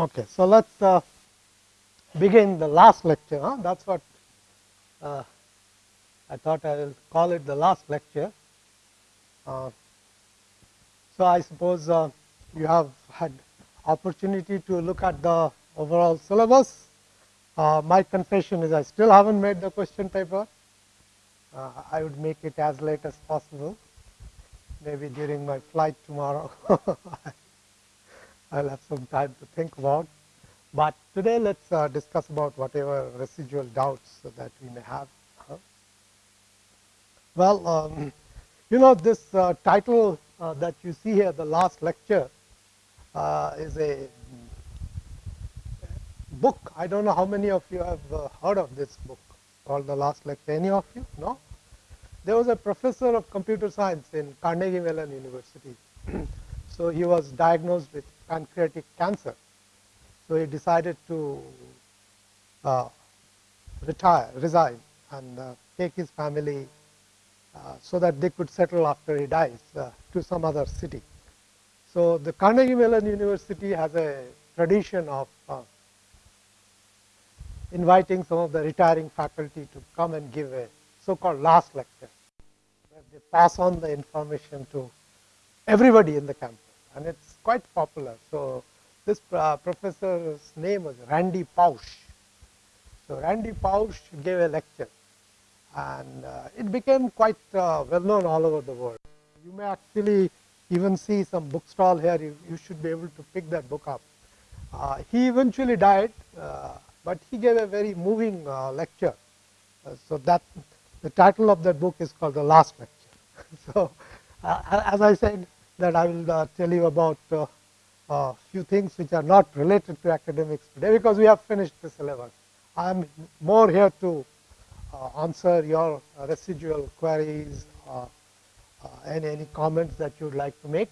Okay, so let's uh, begin the last lecture. Huh? That's what uh, I thought I will call it the last lecture. Uh, so I suppose uh, you have had opportunity to look at the overall syllabus. Uh, my confession is I still haven't made the question paper. Uh, I would make it as late as possible, maybe during my flight tomorrow. I'll have some time to think about. But today let's uh, discuss about whatever residual doubts that we may have. Huh? Well, um, you know this uh, title uh, that you see here, the last lecture, uh, is a book. I don't know how many of you have uh, heard of this book called The Last Lecture. Any of you? No? There was a professor of computer science in Carnegie Mellon University. so he was diagnosed with pancreatic cancer. So he decided to uh, retire, resign, and uh, take his family uh, so that they could settle after he dies uh, to some other city. So the Carnegie Mellon University has a tradition of uh, inviting some of the retiring faculty to come and give a so-called last lecture, where they pass on the information to everybody in the campus, and it's quite popular. So this uh, professor's name was Randy Pausch. So Randy Pausch gave a lecture, and uh, it became quite uh, well known all over the world. You may actually even see some bookstall here. You, you should be able to pick that book up. Uh, he eventually died, uh, but he gave a very moving uh, lecture. so that the title of that book is called The Last Lecture. so as I said, that I will uh, tell you about a uh, uh, few things which are not related to academics today because we have finished the syllabus. I am more here to answer your residual queries and any comments that you would like to make.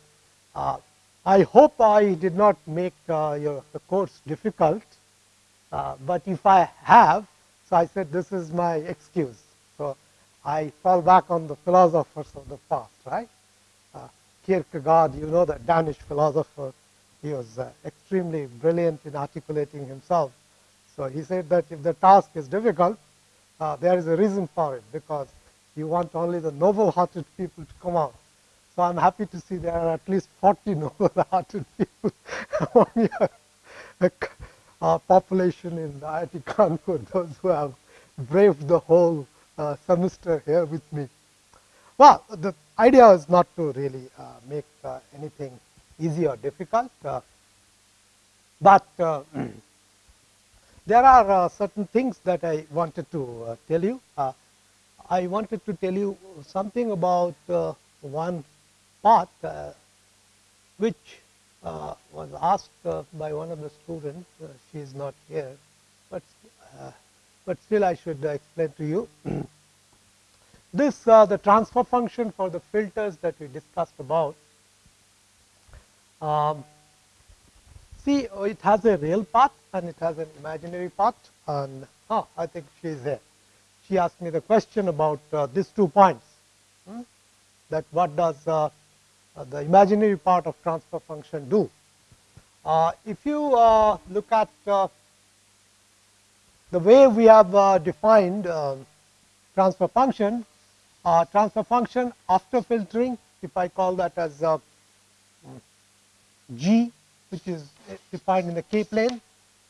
I hope I did not make your, the course difficult, but if I have, so I said this is my excuse. So I fall back on the philosophers of the past, right? Kierkegaard, you know, the Danish philosopher, he was uh, extremely brilliant in articulating himself. So he said that if the task is difficult, uh, there is a reason for it because you want only the noble-hearted people to come out. So I'm happy to see there are at least 40 noble-hearted people among your uh, population in IIT Kanpur, those who have braved the whole uh, semester here with me. Well, the idea is not to really uh, make uh, anything easy or difficult, uh, but uh, there are uh, certain things that I wanted to uh, tell you. I wanted to tell you something about one part which was asked by one of the students. she is not here, but but still I should explain to you. This uh, the transfer function for the filters that we discussed about. Um, see, oh, it has a real part and it has an imaginary part. And I think she is there. She asked me the question about uh, these two points. Hmm? That what does uh, uh the imaginary part of transfer function do? Uh, if you uh, look at the way we have defined transfer function, uh, transfer function after filtering, if I call that as uh, g, which is defined in the k plane,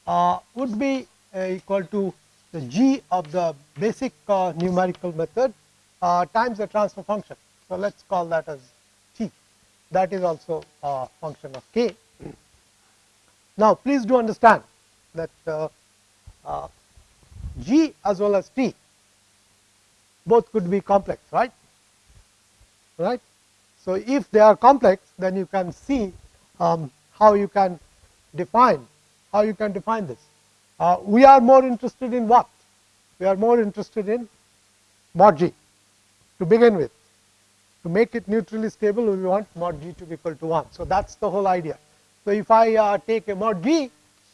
uh, would be uh, equal to the g of the basic uh, numerical method uh, times the transfer function. So let's call that as t. That is also a function of k. Now, please do understand that g as well as t both could be complex, right? Right. So if they are complex, then you can see um, how you can define how you can define this. Uh, we are more interested in what? We are more interested in mod g to begin with. To make it neutrally stable, we want mod g to be equal to 1. So that's the whole idea. So if I uh, take a mod g,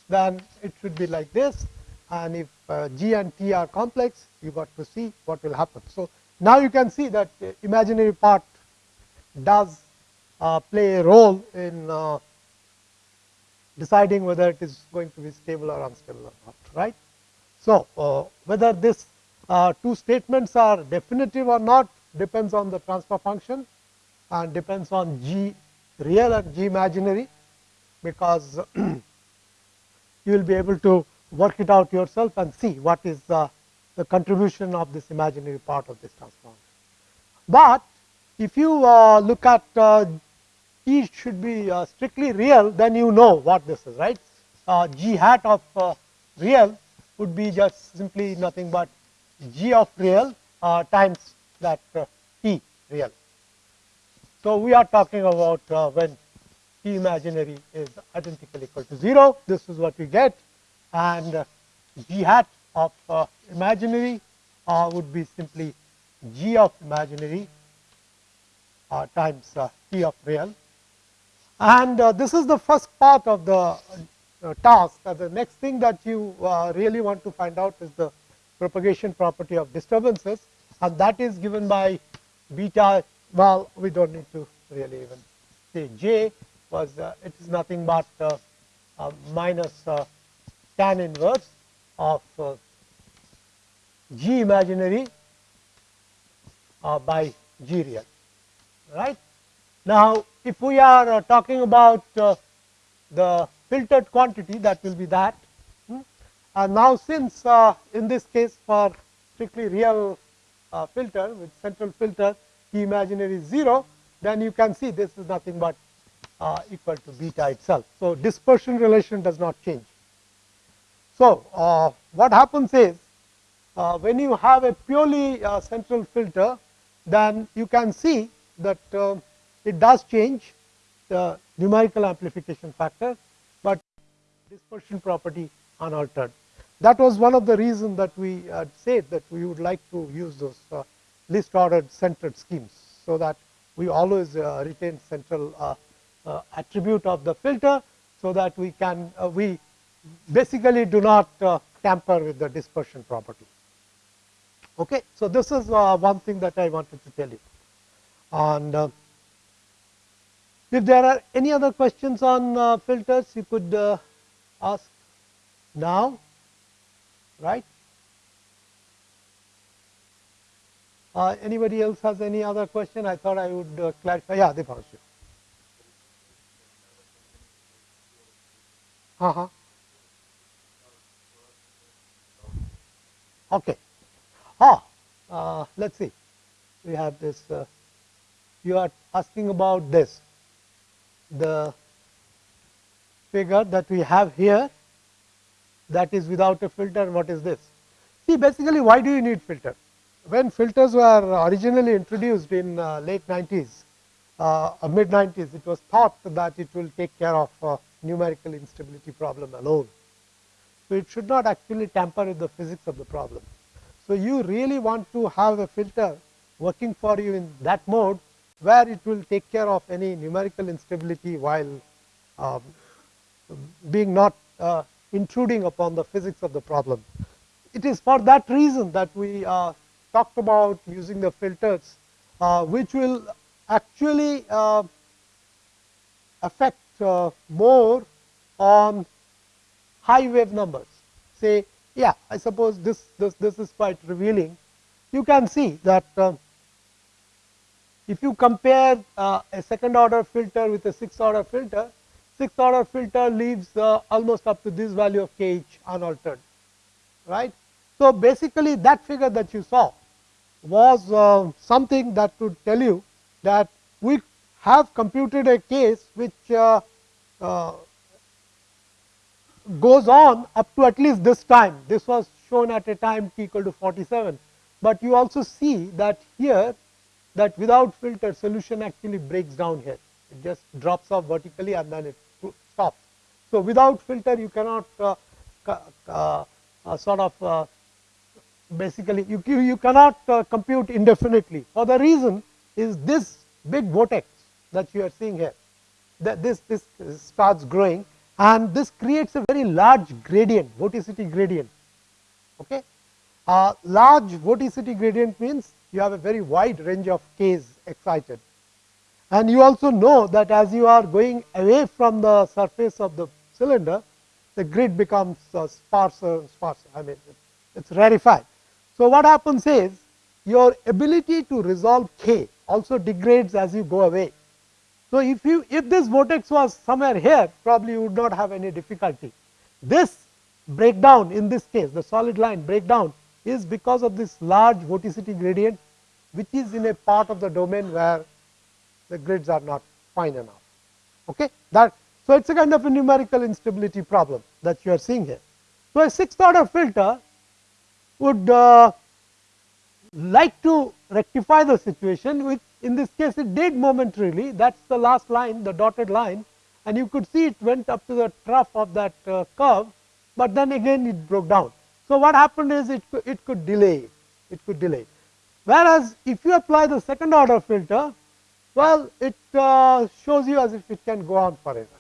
then it should be like this and if uh, G and T are complex, you got to see what will happen. So now you can see that imaginary part does uh, play a role in uh, deciding whether it is going to be stable or unstable or not, right. So, uh, whether this uh, two statements are definitive or not depends on the transfer function and depends on G real and G imaginary, because you will be able to work it out yourself and see what is the, the contribution of this imaginary part of this transform. But if you uh, look at uh, E should be uh, strictly real, then you know what this is, right? Uh, G hat of uh, real would be just simply nothing but G of real uh, times that T real. So, we are talking about when T imaginary is identical equal to 0, this is what we get and G hat of imaginary would be simply G of imaginary uh, times uh, T of real. And uh, this is the first part of the task. the next thing that you really want to find out is the propagation property of disturbances and that is given by beta well we do not need to really even say j was uh, it is nothing but uh, uh, minus tan inverse of g imaginary by g real right. Now, if we are uh, talking about uh, the filtered quantity that will be that hmm. and now since uh, in this case for strictly real filter with central filter the imaginary is 0 then you can see this is nothing but equal to beta itself. So, dispersion relation does not change. So, uh, what happens is when you have a purely central filter then you can see that uh, it does change the numerical amplification factor, but dispersion property unaltered. That was one of the reasons that we had said that we would like to use those uh, least ordered centered schemes. So, that we always uh, retain central uh, uh, attribute of the filter. So, that we can uh, we basically do not tamper with the dispersion property. Okay. So, this is one thing that I wanted to tell you. And uh, if there are any other questions on uh, filters, you could uh, ask now, right? Uh, anybody else has any other question? I thought I would uh, clarify. Yeah, Deepanshu. Uh huh. Okay. Ah, uh, let's see. We have this. Uh, you are asking about this the figure that we have here that is without a filter what is this see basically why do you need filter when filters were originally introduced in uh, late 90s uh, mid 90s it was thought that it will take care of uh, numerical instability problem alone so it should not actually tamper with the physics of the problem so you really want to have a filter working for you in that mode where it will take care of any numerical instability while um, being not uh, intruding upon the physics of the problem. It is for that reason that we uh, talked about using the filters uh, which will actually uh, affect uh, more on high wave numbers. Say yeah I suppose this, this, this is quite revealing. You can see that uh, if you compare uh, a second order filter with a sixth order filter, sixth order filter leaves uh, almost up to this value of kh unaltered, right. So, basically that figure that you saw was uh, something that would tell you that we have computed a case which uh, uh, goes on up to at least this time. This was shown at a time t equal to 47, but you also see that here that without filter solution actually breaks down here. It just drops off vertically and then it stops. So, without filter you cannot uh, uh, uh, sort of uh, basically you, you cannot uh, compute indefinitely for the reason is this big vortex that you are seeing here that this, this starts growing and this creates a very large gradient vorticity gradient. Okay. Uh, large vorticity gradient means you have a very wide range of k's excited. And you also know that as you are going away from the surface of the cylinder, the grid becomes uh, sparser and sparser. I mean, it is rarefied. So, what happens is your ability to resolve k also degrades as you go away. So, if you if this vortex was somewhere here probably you would not have any difficulty. This breakdown in this case the solid line breakdown is because of this large vorticity gradient which is in a part of the domain where the grids are not fine enough. Okay? That, so, it is a kind of a numerical instability problem that you are seeing here. So, a sixth order filter would uh, like to rectify the situation which in this case it did momentarily. That is the last line the dotted line. And you could see it went up to the trough of that uh, curve, but then again it broke down. So, what happened is it it could delay. It could delay. Whereas if you apply the second order filter well it uh, shows you as if it can go on forever,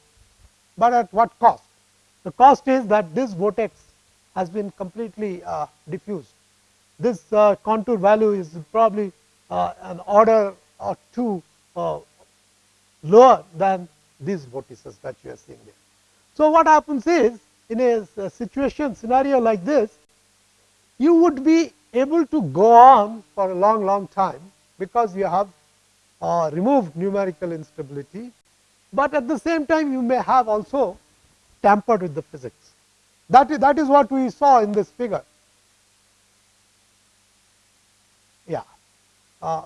but at what cost? The cost is that this vortex has been completely uh, diffused. This uh, contour value is probably uh, an order or two uh, lower than these vortices that you are seeing there. So, what happens is in a, a situation scenario like this, you would be able to go on for a long long time because you have uh, removed numerical instability, but at the same time you may have also tampered with the physics. That is, that is what we saw in this figure. Yeah, uh,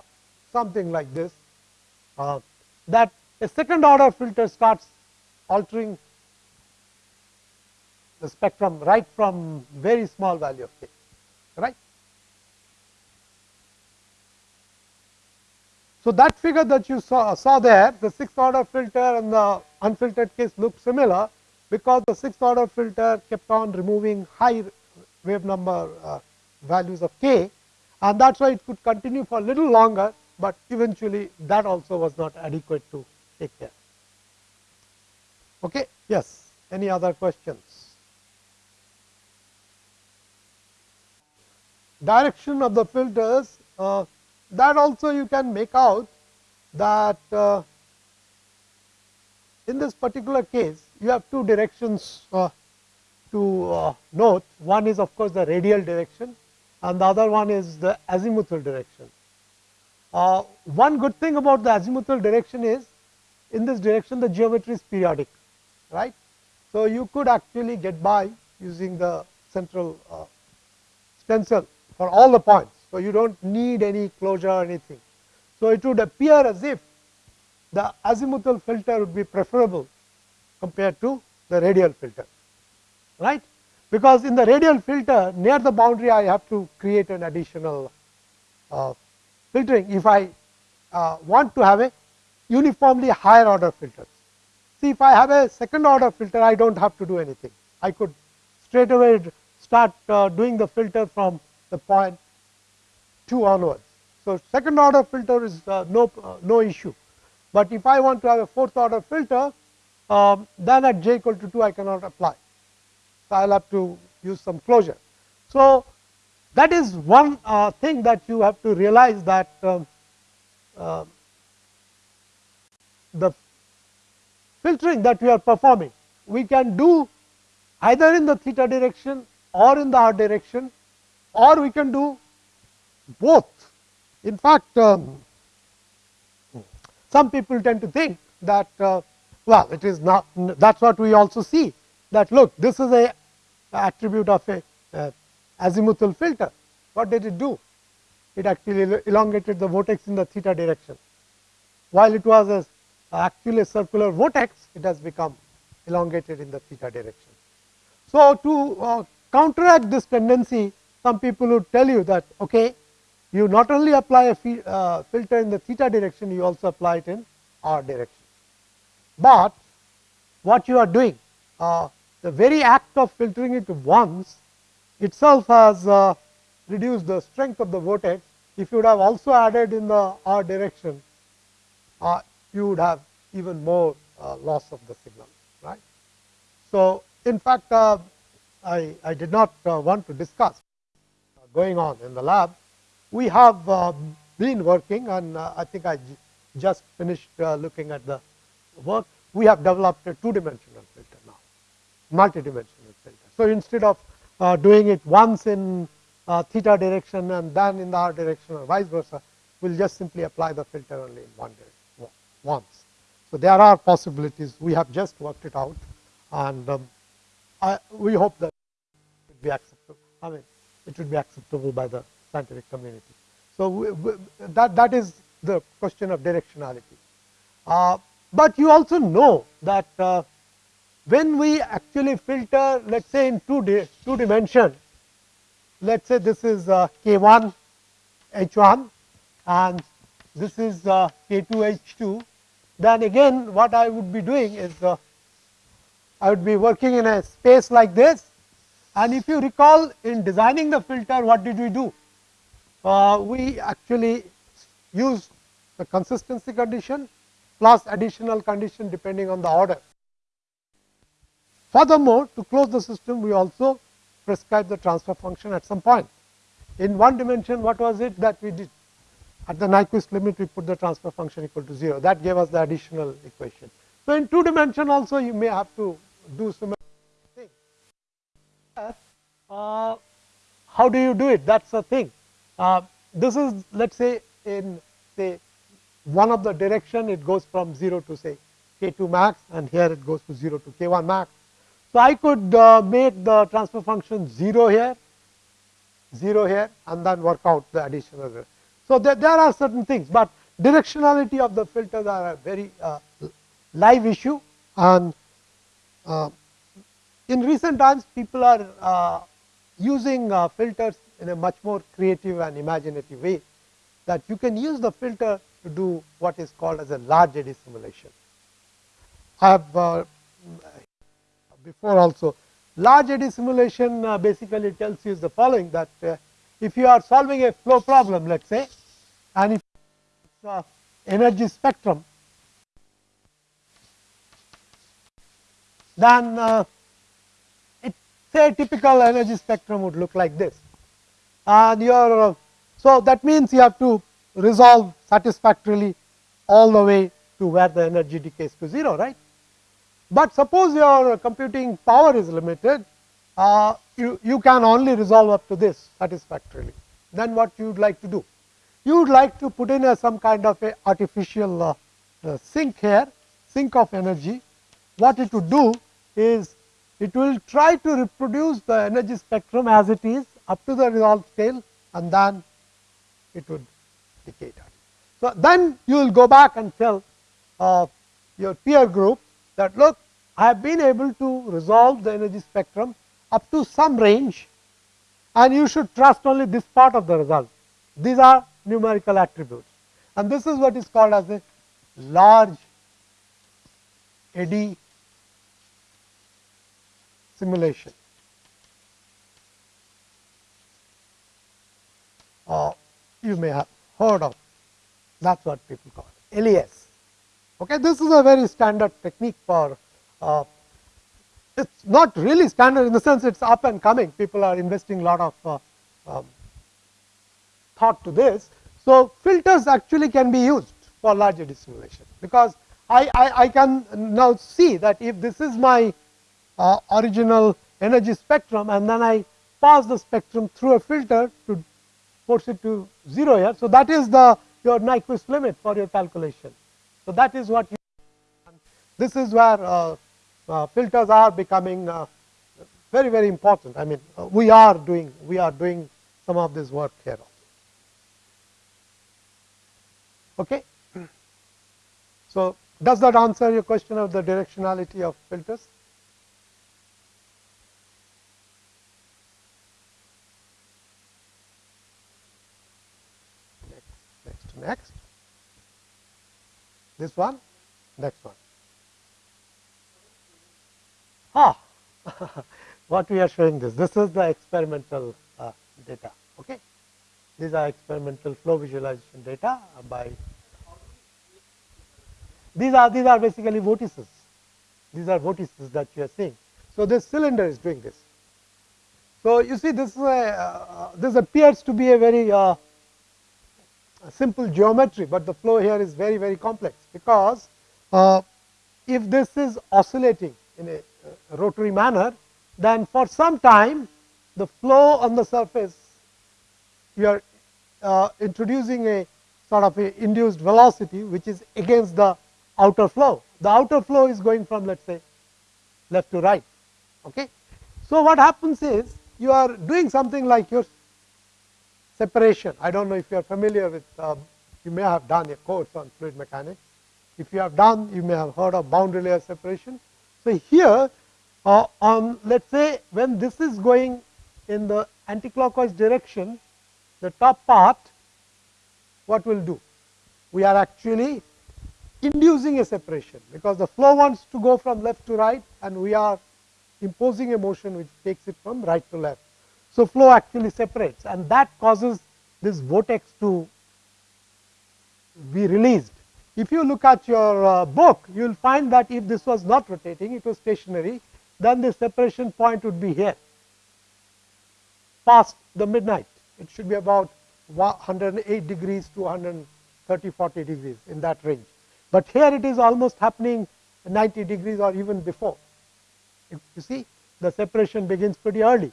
something like this, uh, that a second order filter starts altering the spectrum right from very small value of k, right. So, that figure that you saw, saw there, the sixth order filter and the unfiltered case look similar, because the sixth order filter kept on removing high wave number uh, values of k and that is why it could continue for a little longer, but eventually that also was not adequate to take care. Okay. Yes, any other questions? Direction of the filters uh, that also you can make out that uh, in this particular case you have two directions uh, to uh, note. One is of course, the radial direction and the other one is the azimuthal direction. Uh, one good thing about the azimuthal direction is in this direction the geometry is periodic right. So, you could actually get by using the central uh, stencil for all the points. So, you do not need any closure or anything. So, it would appear as if the azimuthal filter would be preferable compared to the radial filter right because in the radial filter near the boundary I have to create an additional uh, filtering if I uh, want to have a uniformly higher order filters. See if I have a second order filter I do not have to do anything I could straight away start uh, doing the filter from the point 2 onwards. So, second order filter is uh, no uh, no issue, but if I want to have a fourth order filter um, then at j equal to 2 I cannot apply. So, I will have to use some closure. So, that is one uh, thing that you have to realize that um, uh, the filtering that we are performing, we can do either in the theta direction or in the r direction or we can do both. In fact, um, some people tend to think that uh, well it is not that is what we also see that look this is a attribute of a uh, azimuthal filter. What did it do? It actually elongated the vortex in the theta direction. While it was a, actually a circular vortex, it has become elongated in the theta direction. So, to uh, counteract this tendency, some people would tell you that okay, you not only apply a uh, filter in the theta direction, you also apply it in r direction. But what you are doing uh, the very act of filtering it once itself has uh, reduced the strength of the vortex. If you would have also added in the r direction, uh, you would have even more uh, loss of the signal, right. So, in fact, uh, I, I did not uh, want to discuss uh, going on in the lab. We have been working and I think I just finished looking at the work. We have developed a two dimensional filter now multi dimensional filter. So, instead of uh, doing it once in uh, theta direction and then in the r direction or vice versa, we will just simply apply the filter only in one direction once. So, there are possibilities we have just worked it out and um, I, we hope that it would be acceptable. I mean it would be acceptable by the scientific community. So, we, we, that that is the question of directionality. Uh, but you also know that uh, when we actually filter let us say in two, di two dimension, let us say this is uh, k 1 h 1 and this is uh, k 2 h 2 then again what I would be doing is uh, I would be working in a space like this and if you recall in designing the filter what did we do? Uh, we actually use the consistency condition plus additional condition depending on the order. Furthermore, to close the system we also prescribe the transfer function at some point. In one dimension what was it that we did? At the Nyquist limit we put the transfer function equal to 0 that gave us the additional equation. So, in two dimension also you may have to do similar thing. Uh, how do you do it? That is the thing. Uh, this is let us say in say one of the direction it goes from 0 to say k 2 max and here it goes to 0 to k 1 max. So, I could uh, make the transfer function 0 here, 0 here and then work out the additional. So, there, there are certain things, but directionality of the filters are a very uh, live issue and uh, in recent times people are using filters in a much more creative and imaginative way that you can use the filter to do what is called as a large eddy simulation. I have before also large eddy simulation uh, basically tells you the following that uh, if you are solving a flow problem let us say and if it's energy spectrum then uh, it say typical energy spectrum would look like this. And your uh, so that means you have to resolve satisfactorily all the way to where the energy decays to 0 right. But suppose your computing power is limited uh, you, you can only resolve up to this satisfactorily. Then what you would like to do? You would like to put in a some kind of a artificial uh, uh, sink here sink of energy. What it would do is it will try to reproduce the energy spectrum as it is up to the resolved scale and then it would decay. Down. So, then you will go back and tell uh, your peer group that look I have been able to resolve the energy spectrum up to some range and you should trust only this part of the result. These are numerical attributes and this is what is called as a large eddy simulation. Uh, you may have heard of that is what people call LES. Okay, this is a very standard technique for uh, it is not really standard in the sense it is up and coming people are investing a lot of uh, um, thought to this. So, filters actually can be used for large eddy simulation because I, I, I can now see that if this is my uh, original energy spectrum and then I pass the spectrum through a filter to force it to 0 here. So, that is the your Nyquist limit for your calculation. So, that is what you this is where uh, uh, filters are becoming uh, very very important. I mean uh, we are doing we are doing some of this work here also. Okay. So, does that answer your question of the directionality of filters? Next, next, next, this one, next one. Ah, what we are showing this, this is the experimental uh, data. Okay, these are experimental flow visualization data by these are these are basically vortices. These are vortices that you are seeing. So this cylinder is doing this. So you see, this is a, uh, this appears to be a very uh, simple geometry, but the flow here is very very complex because uh, if this is oscillating in a uh, rotary manner, then for some time the flow on the surface you are uh, introducing a sort of a induced velocity which is against the outer flow. The outer flow is going from let us say left to right. Okay. So, what happens is you are doing something like your separation. I do not know if you are familiar with, uh, you may have done a course on fluid mechanics. If you have done, you may have heard of boundary layer separation. So, here uh, on let us say when this is going in the anticlockwise direction, the top part what will do? We are actually inducing a separation, because the flow wants to go from left to right and we are imposing a motion which takes it from right to left. So, flow actually separates and that causes this vortex to be released. If you look at your uh, book, you will find that if this was not rotating, it was stationary, then the separation point would be here past the midnight. It should be about 108 degrees to 130 40 degrees in that range. But here it is almost happening 90 degrees or even before. You see the separation begins pretty early.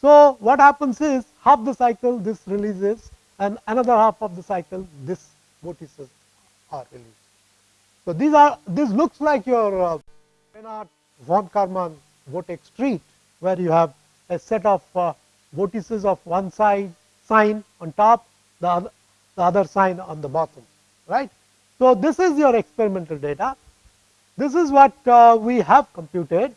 So, what happens is half the cycle this releases and another half of the cycle this vortices are released. So, these are this looks like your uh, von Karman vortex street where you have a set of uh, vortices of one side sign on top the other, the other sign on the bottom right. So, this is your experimental data this is what uh, we have computed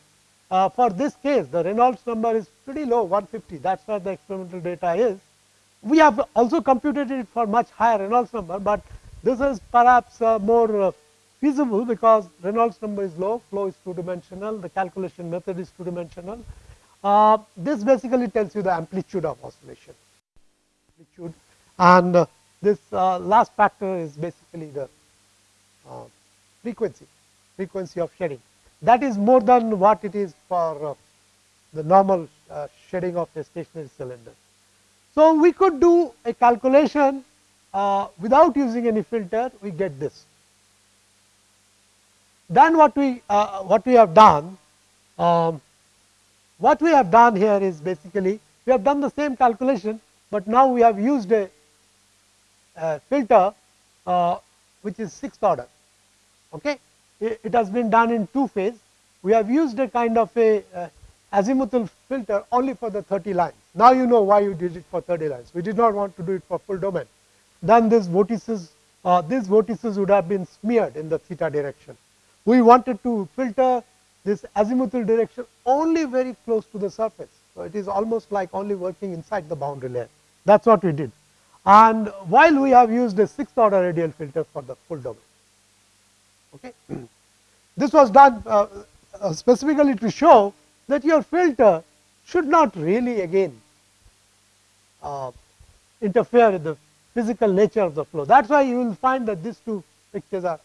uh, for this case the Reynolds number is pretty low 150 that is where the experimental data is. We have also computed it for much higher Reynolds number, but this is perhaps uh, more uh, feasible because Reynolds number is low, flow is two dimensional, the calculation method is two dimensional. Uh, this basically tells you the amplitude of oscillation amplitude and uh, this uh, last factor is basically the frequency frequency of shedding that is more than what it is for uh, the normal uh, shedding of a stationary cylinder. So, we could do a calculation uh, without using any filter we get this. Then what we what we have done um, what we have done here is basically we have done the same calculation, but now we have used a, a filter uh, which is sixth order. Okay it has been done in two phase. We have used a kind of a uh, azimuthal filter only for the 30 lines. Now you know why you did it for 30 lines. We did not want to do it for full domain. Then these vortices, uh, these vortices would have been smeared in the theta direction. We wanted to filter this azimuthal direction only very close to the surface. So, it is almost like only working inside the boundary layer. That is what we did. And while we have used a sixth order radial filter for the full domain. Okay. This was done uh, uh, specifically to show that your filter should not really again uh, interfere with the physical nature of the flow. That is why you will find that these two pictures are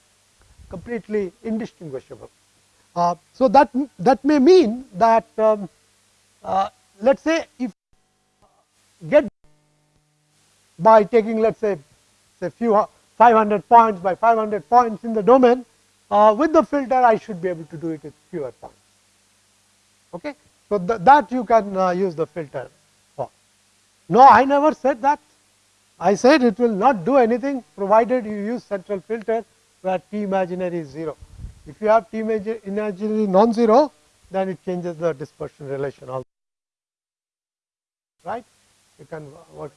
completely indistinguishable. Uh, so, that that may mean that um, uh, let us say if get by taking let us say say few 500 points by 500 points in the domain uh, with the filter I should be able to do it with fewer points. Okay. So, th that you can uh, use the filter for. No, I never said that. I said it will not do anything provided you use central filter where T imaginary is 0. If you have T imaginary non-zero, then it changes the dispersion relation also, right. You can work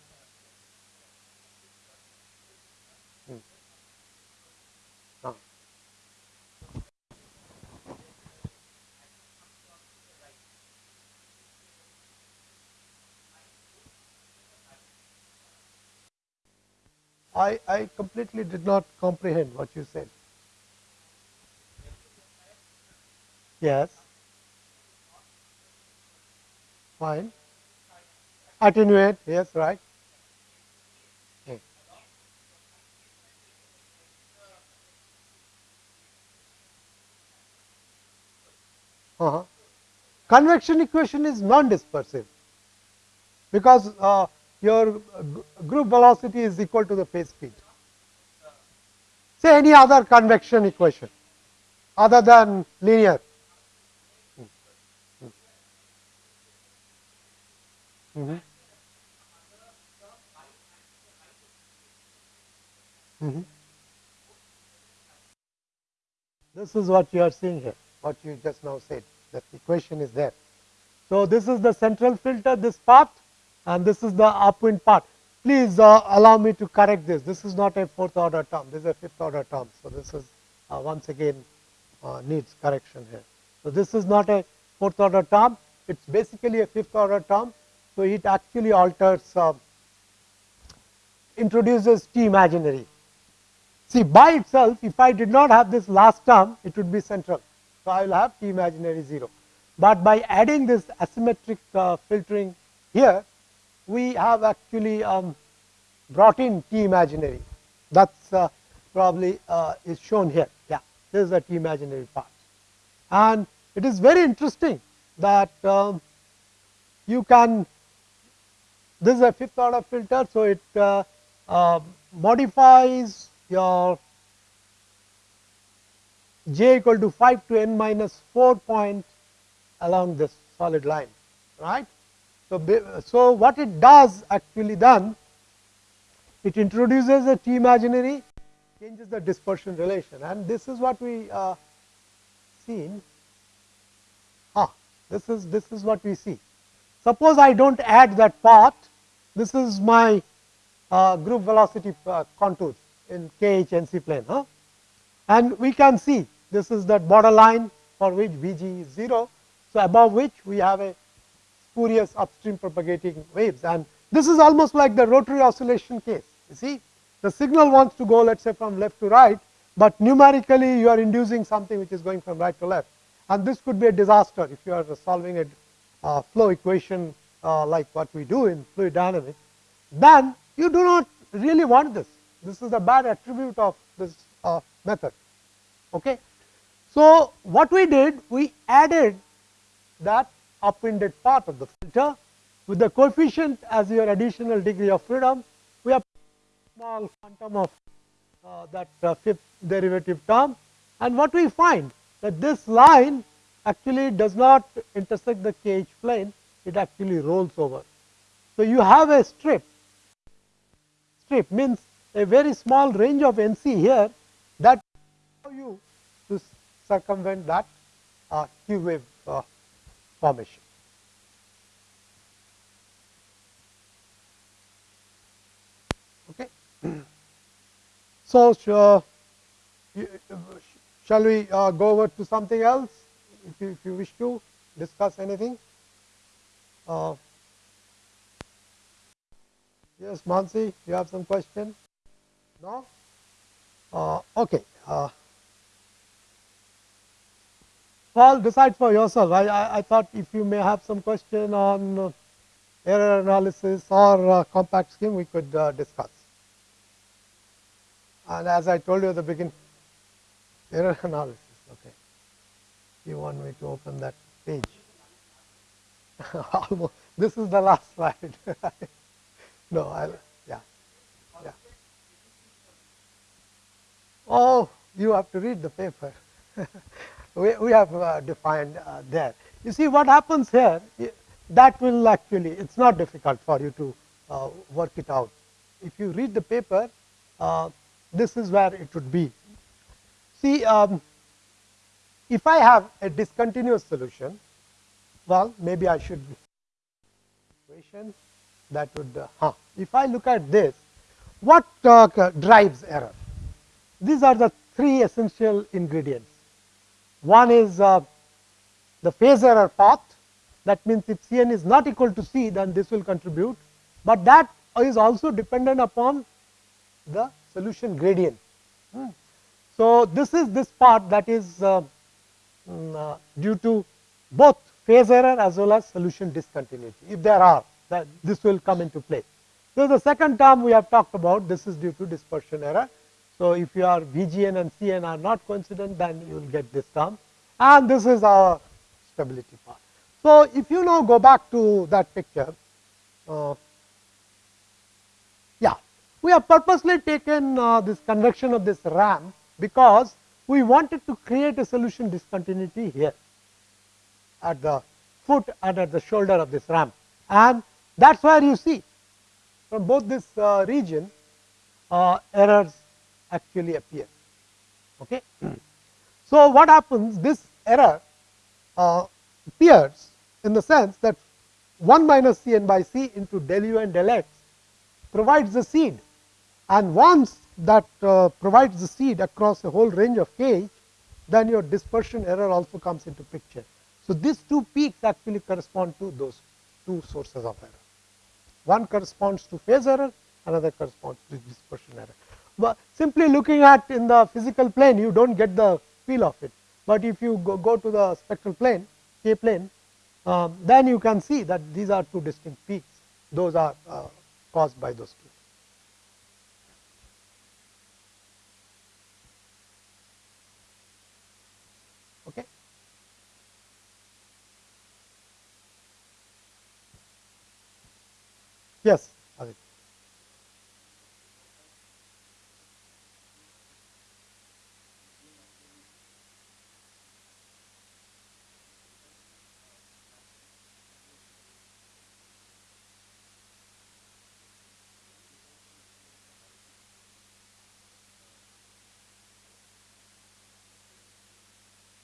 I, I completely did not comprehend what you said. Yes. Fine. Attenuate, yes, right. Uh -huh. Convection equation is non-dispersive because uh, your group velocity is equal to the phase speed. Say any other convection equation other than linear. Mm -hmm. This is what you are seeing here, what you just now said, that equation is there. So, this is the central filter, this part and this is the upwind part. Please uh, allow me to correct this. This is not a fourth order term, this is a fifth order term. So, this is uh, once again uh, needs correction here. So, this is not a fourth order term, it is basically a fifth order term. So, it actually alters, uh, introduces T imaginary. See by itself, if I did not have this last term, it would be central. So, I will have T imaginary 0. But by adding this asymmetric uh, filtering here, we have actually um, brought in T imaginary. That is uh, probably uh, is shown here. Yeah, this is the T imaginary part. And it is very interesting that um, you can, this is a fifth order filter. So, it uh, uh, modifies your j equal to 5 to n minus 4 point along this solid line, right. So, so what it does actually then, it introduces a T imaginary, changes the dispersion relation and this is what we uh, seen. Ah, this is this is what we see. Suppose I do not add that part, this is my uh, group velocity uh, contours in KHNC plane. Huh? And we can see this is that borderline for which Vg is 0. So, above which we have a spurious upstream propagating waves and this is almost like the rotary oscillation case. You see the signal wants to go let us say from left to right, but numerically you are inducing something which is going from right to left and this could be a disaster if you are solving a uh, flow equation uh, like what we do in fluid dynamics, then you do not really want this. This is a bad attribute of this uh, method. Okay. So, what we did we added that upwinded part of the filter. With the coefficient as your additional degree of freedom we have small quantum of uh, that uh, fifth derivative term. And what we find that this line actually does not intersect the KH plane it actually rolls over. So, you have a strip. Strip means a very small range of NC here that allow you to circumvent that uh, Q wave formation. Okay. So, uh, shall we uh, go over to something else if you, if you wish to discuss anything? Uh, yes, Mansi, you have some question? No? Uh, okay. Paul, decide for yourself. I, I, I, thought if you may have some question on uh, error analysis or uh, compact scheme, we could uh, discuss. And as I told you at the beginning, error analysis. Okay. You want me to open that page? Almost. This is the last slide. no, I'll, yeah, yeah. Oh, you have to read the paper. we, we have uh, defined uh, there. You see what happens here, that will actually, it is not difficult for you to uh, work it out. If you read the paper, uh, this is where it would be. See, um, if I have a discontinuous solution, well, maybe I should equation that would, uh, huh. if I look at this, what uh, drives error? These are the three essential ingredients. One is uh, the phase error path that means if Cn is not equal to C then this will contribute, but that is also dependent upon the solution gradient. Hmm. So, this is this part that is uh, mm, uh, due to both phase error as well as solution discontinuity. If there are that this will come into play. So, the second term we have talked about this is due to dispersion error so, if your VGN and CN are not coincident then you will get this term and this is our stability part. So, if you now go back to that picture, uh, yeah, we have purposely taken uh, this convection of this ramp because we wanted to create a solution discontinuity here at the foot and at the shoulder of this ramp and That is where you see from both this uh, region uh, errors actually appear. Okay. So, what happens this error uh, appears in the sense that 1 minus C n by C into del u and del x provides the seed and once that uh, provides the seed across a whole range of k then your dispersion error also comes into picture. So, these two peaks actually correspond to those two sources of error. One corresponds to phase error, another corresponds to dispersion error. But simply looking at in the physical plane, you do not get the feel of it. But if you go, go to the spectral plane, k plane, um, then you can see that these are two distinct peaks. Those are uh, caused by those two. Okay. Yes,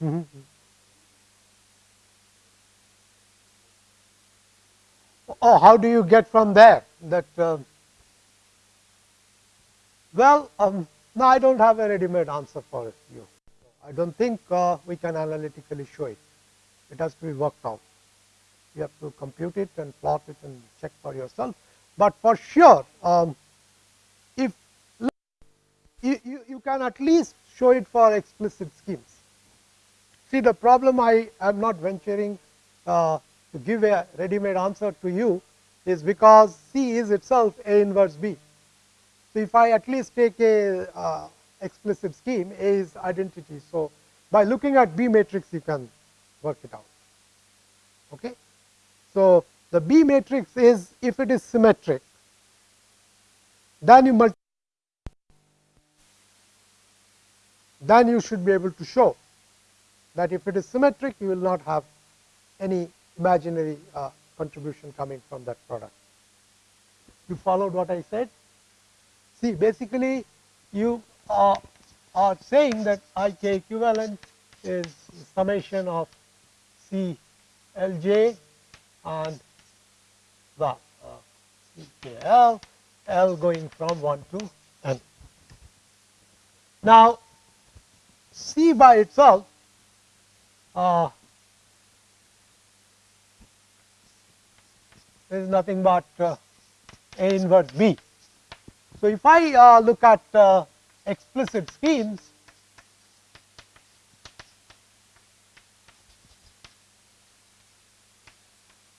Adit. Mm -hmm. Oh, how do you get from there that? Uh, well, um, no, I don't have a ready-made answer for you. I don't think uh, we can analytically show it. It has to be worked out. You have to compute it and plot it and check for yourself. But for sure, um, if you, you, you can at least show it for explicit schemes. See the problem I am not venturing uh, to give a ready made answer to you is because C is itself A inverse B. So, if I at least take a uh, explicit scheme A is identity. So, by looking at B matrix you can work it out. Okay. So, the B matrix is if it is symmetric then you multiply then you should be able to show that if it is symmetric you will not have any imaginary uh, contribution coming from that product. You followed what I said? See basically you are, are saying that I k equivalent is summation of C L j and well uh, L going from 1 to n. Now, C by itself uh, is nothing but uh, A inverse B. So, if I uh, look at uh, explicit schemes,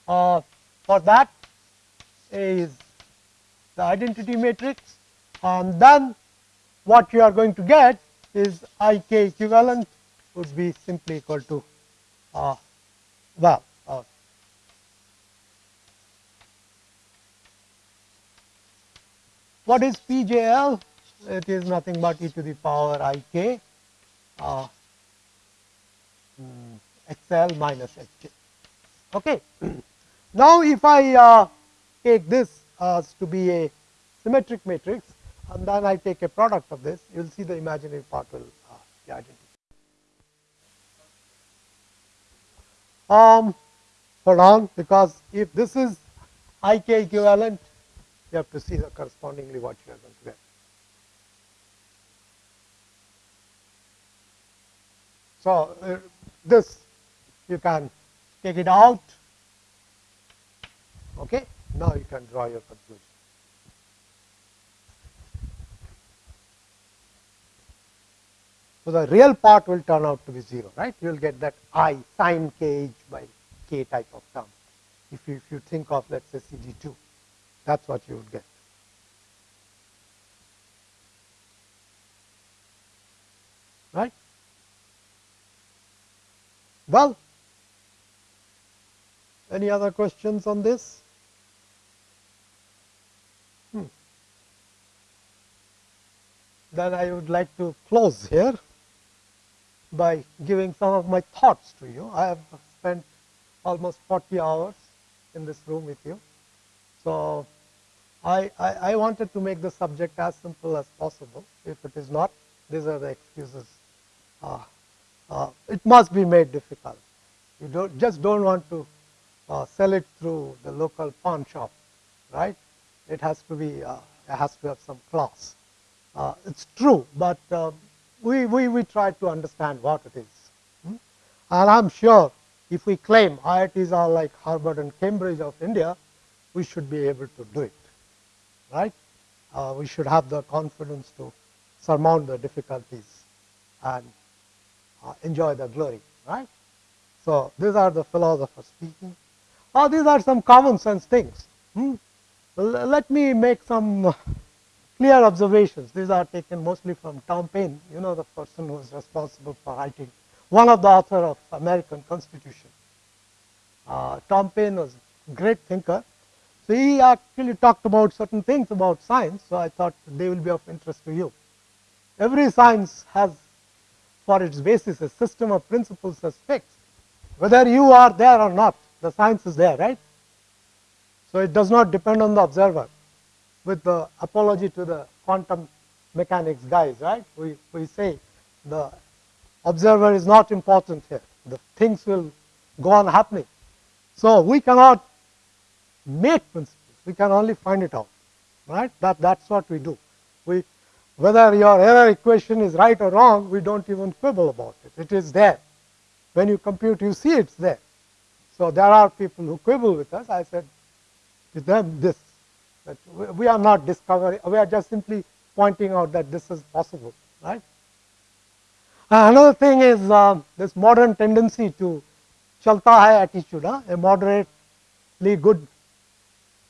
uh, for that is the identity matrix and then what you are going to get is I k equivalent would be simply equal to uh, well uh, what is PJL? It is nothing but e to the power i k uh, mm, XL minus Hj. Okay. now, if I uh, take this as to be a symmetric matrix and then I take a product of this, you will see the imaginary part will uh, be identical. Um, hold on, because if this is IK equivalent, you have to see the correspondingly what you are going to get. So, uh, this you can take it out. Okay. Now, you can draw your conclusion. So, the real part will turn out to be 0, right. You will get that i sine k h by k type of term. If you, if you think of let us say C D 2, that is what you would get. Right. Well, any other questions on this? Hmm. Then I would like to close here by giving some of my thoughts to you. I have spent almost 40 hours in this room with you So, I, I, I wanted to make the subject as simple as possible. If it is not, these are the excuses. Uh, uh, it must be made difficult. You don't, just don't want to uh, sell it through the local pawn shop, right? It has to be, it has to have some class. It's true, but um, we, we, we try to understand what it is. Hmm? And I'm sure if we claim IITs are like Harvard and Cambridge of India, we should be able to do it, right? Uh, we should have the confidence to surmount the difficulties and uh, enjoy the glory, right? So, these are the philosophers speaking. Oh, these are some common sense things. Hmm? let me make some clear observations. These are taken mostly from Tom Paine, you know the person who is responsible for writing, one of the author of American Constitution. Uh, Tom Paine was a great thinker. So, he actually talked about certain things about science. So, I thought they will be of interest to you. Every science has for its basis a system of principles as fixed. Whether you are there or not, the science is there, right? So, it does not depend on the observer with the apology to the quantum mechanics guys, right? We, we say the observer is not important here. The things will go on happening. So, we cannot make principles, we can only find it out, right? That, that's what we do. We, whether your error equation is right or wrong, we don't even quibble about it. It is there. When you compute, you see it's there. So, there are people who quibble with us. I said to them this that we are not discovering, we are just simply pointing out that this is possible, right. Uh, another thing is uh, this modern tendency to chalta hai attitude, huh? a moderately good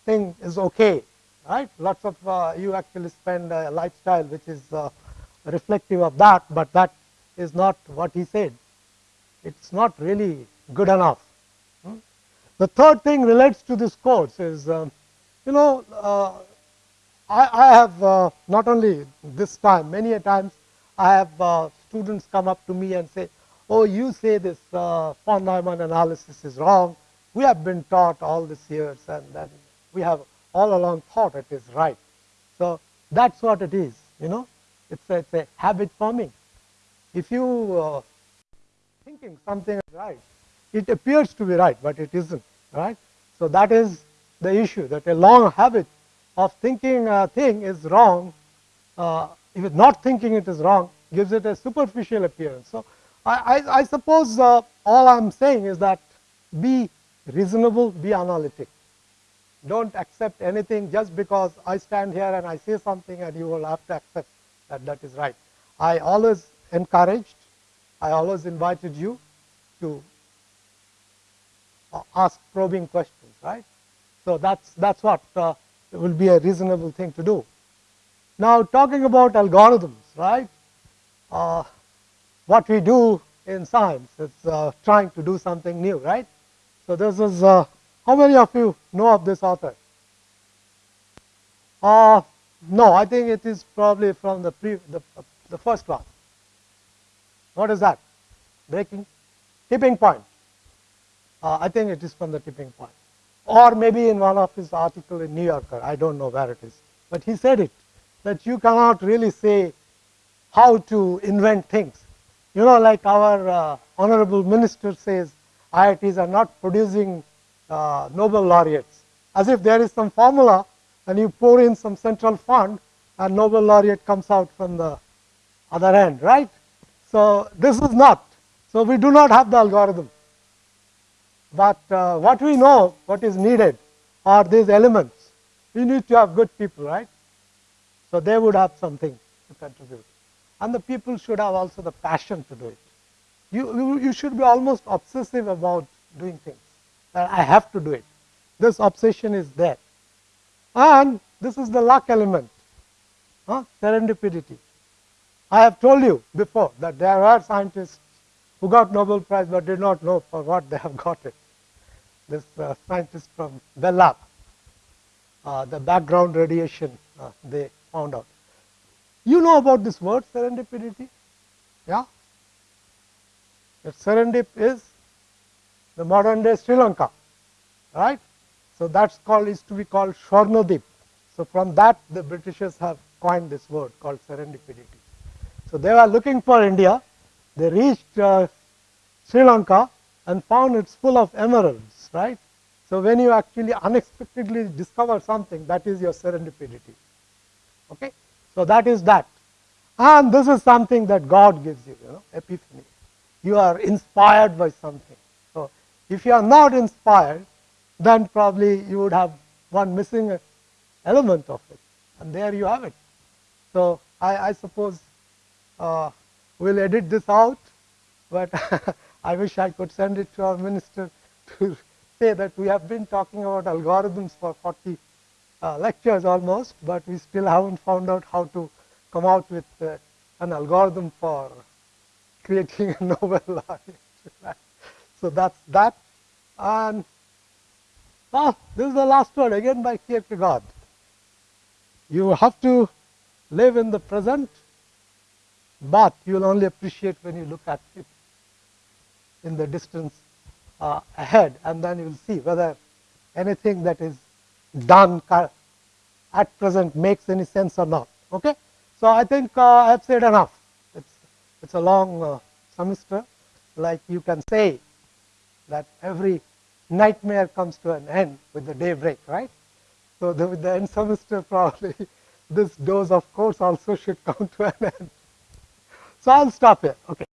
thing is okay, right. Lots of uh, you actually spend a lifestyle which is uh, reflective of that, but that is not what he said. It is not really good enough. Hmm? The third thing relates to this course is um, you know, uh, I, I, have uh, not only this time, many a times I have uh, students come up to me and say, oh, you say this uh, von Neumann analysis is wrong. We have been taught all these years and then we have all along thought it is right. So, that is what it is, you know, it is a, it's a habit forming. If you uh, thinking something is right, it appears to be right, but it isn't, right. So, that is the issue that a long habit of thinking a thing is wrong, uh, if not thinking it is wrong, gives it a superficial appearance. So, I, I, I suppose uh, all I am saying is that be reasonable, be analytic. Don't accept anything just because I stand here and I say something and you will have to accept that that is right. I always encouraged, I always invited you to uh, ask probing questions, right. So, that is that is what uh, will be a reasonable thing to do. Now, talking about algorithms, right, uh, what we do in science is uh, trying to do something new, right. So, this is uh, how many of you know of this author? Uh, no, I think it is probably from the, pre, the, the first class. What is that? Breaking? Tipping point. Uh, I think it is from the tipping point or maybe in one of his article in New Yorker, I don't know where it is, but he said it that you cannot really say how to invent things. You know, like our uh, honorable minister says, IITs are not producing uh, Nobel laureates, as if there is some formula and you pour in some central fund and Nobel laureate comes out from the other end, right? So, this is not. So, we do not have the algorithm. But uh, what we know, what is needed are these elements. We need to have good people, right? So they would have something to contribute. And the people should have also the passion to do it. You, you, you should be almost obsessive about doing things. That I have to do it. This obsession is there. And this is the luck element, huh? serendipity. I have told you before that there are scientists who got Nobel Prize but did not know for what they have got it. This uh, scientist from Bell Lab, uh, the background radiation uh, they found out. You know about this word serendipity? Yeah? That serendip is the modern day Sri Lanka, right? So that's called is to be called Swarnadip. So from that the Britishers have coined this word called serendipity. So they were looking for India. They reached uh, Sri Lanka and found it's full of emeralds, right? So when you actually unexpectedly discover something, that is your serendipity. Okay? So that is that. And this is something that God gives you, you know, epiphany. You are inspired by something. So if you are not inspired, then probably you would have one missing element of it. And there you have it. So I, I suppose uh, we'll edit this out, but I wish I could send it to our minister to say that we have been talking about algorithms for 40 uh, lectures almost, but we still haven't found out how to come out with uh, an algorithm for creating a novel law. so that's that. And well, this is the last word again by Kierkegaard. You have to live in the present, but you will only appreciate when you look at it in the distance uh, ahead and then you will see whether anything that is done at present makes any sense or not. Okay? So, I think uh, I have said enough. It's, it's a long uh, semester like you can say that every nightmare comes to an end with the daybreak, right? So, the, with the end semester probably this dose of course also should come to an end. So, I will stop here. Okay.